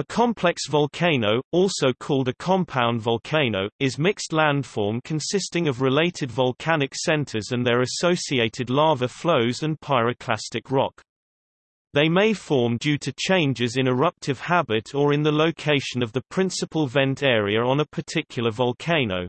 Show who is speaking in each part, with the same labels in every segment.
Speaker 1: A complex volcano, also called a compound volcano, is mixed landform consisting of related volcanic centers and their associated lava flows and pyroclastic rock. They may form due to changes in eruptive habit or in the location of the principal vent area on a particular volcano.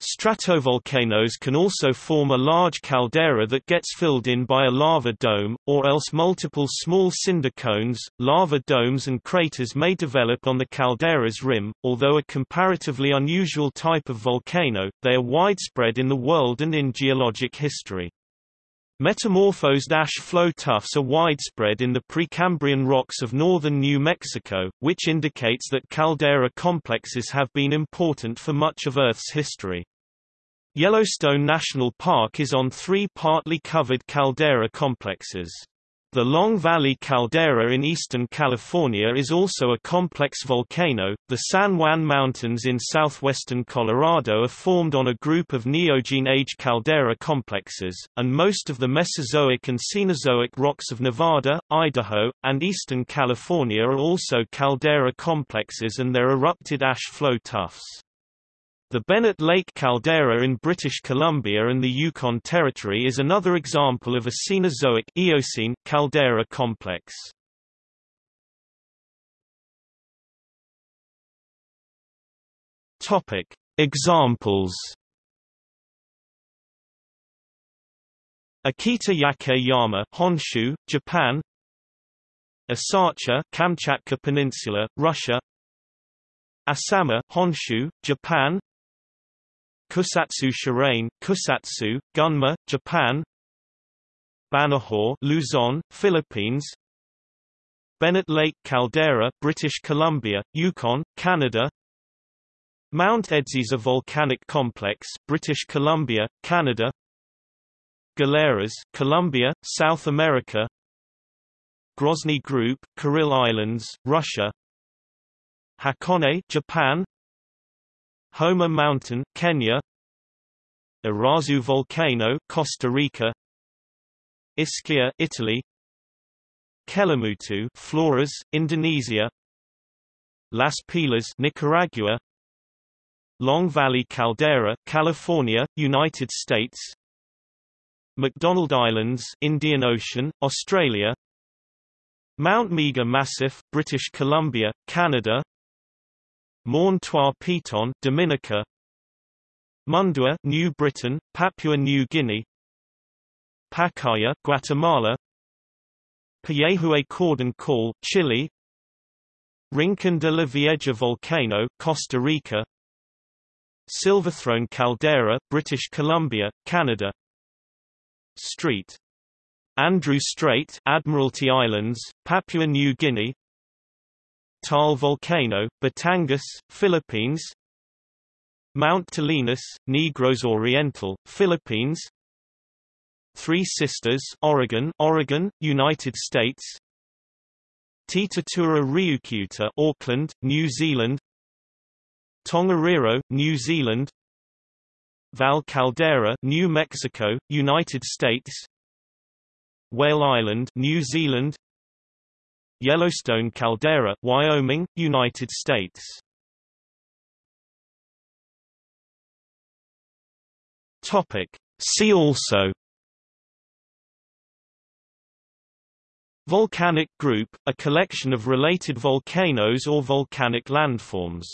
Speaker 1: Stratovolcanoes can also form a large caldera that gets filled in by a lava dome, or else multiple small cinder cones. Lava domes and craters may develop on the caldera's rim. Although a comparatively unusual type of volcano, they are widespread in the world and in geologic history. Metamorphosed ash flow tuffs are widespread in the Precambrian rocks of northern New Mexico, which indicates that caldera complexes have been important for much of Earth's history. Yellowstone National Park is on three partly covered caldera complexes. The Long Valley caldera in eastern California is also a complex volcano. The San Juan Mountains in southwestern Colorado are formed on a group of Neogene age caldera complexes, and most of the Mesozoic and Cenozoic rocks of Nevada, Idaho, and eastern California are also caldera complexes and their erupted ash flow tuffs. The Bennett Lake caldera in British Columbia and the Yukon Territory is another example of a Cenozoic Eocene caldera complex. Topic: Examples. Akita Yake Yama, Honshu, Japan. Asacha, Kamchatka Peninsula, Russia. Asama, Honshu, Japan. Kusatsu Shirane, Kusatsu, Gunma, Japan. Banahaw, Luzon, Philippines. Bennett Lake Caldera, British Columbia, Yukon, Canada. Mount Edziza Volcanic Complex, British Columbia, Canada. Galeras, Colombia, South America. Grozny Group, Kuril Islands, Russia. Hakone, Japan Homa Mountain, Kenya. Irazu Volcano, Costa Rica. Ischia, Italy. Kelimutu, Flores, Indonesia. Las Pilas, Nicaragua. Long Valley Caldera, California, United States. McDonald Islands, Indian Ocean, Australia. Mount Meager Massif, British Columbia, Canada Morne Trois Pitons, Dominica. Mundua, New Britain, Papua New Guinea. Pacaya, Guatemala. Puyehue Cordon Caulle, Chile. Rincon de la Vieja Volcano, Costa Rica. Silverthrone Caldera, British Columbia, Canada. Street. Andrew Strait, Admiralty Islands, Papua New Guinea Taal Volcano, Batangas, Philippines Mount Talinis, Negros Oriental, Philippines Three Sisters, Oregon, Oregon, United States Titatura Ryukyuta, Auckland, New Zealand Tongariro, New Zealand Val Caldera, New Mexico, United States Whale Island, New Zealand Yellowstone caldera, Wyoming, United States. Topic. See also Volcanic group, a collection of related volcanoes or volcanic landforms